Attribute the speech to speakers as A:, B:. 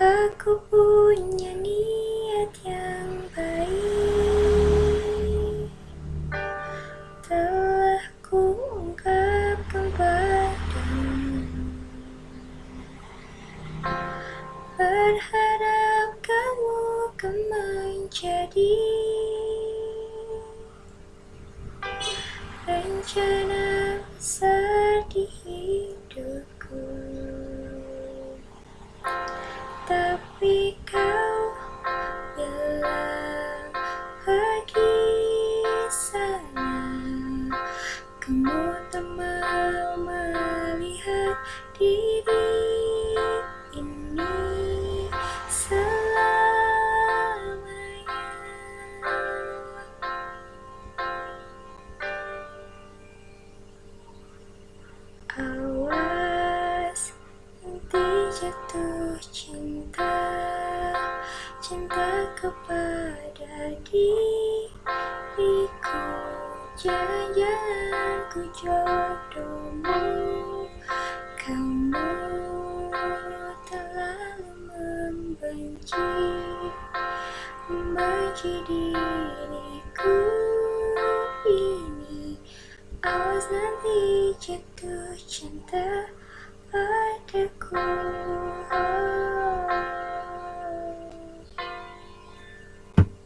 A: Aku punya niat yang baik. Telah kuungkapkan padamu Berharap kamu akan menjadi Rencana Tapi kau bilang pergi sana. Kamu tak mau melihat diri ini selamanya. Awas nanti jatuh cinta Cinta kepada diriku. Jangan-jangan ku jodohmu. Kamu terlalu membenci Membenci diriku. Ini Awas nanti jatuh cinta padaku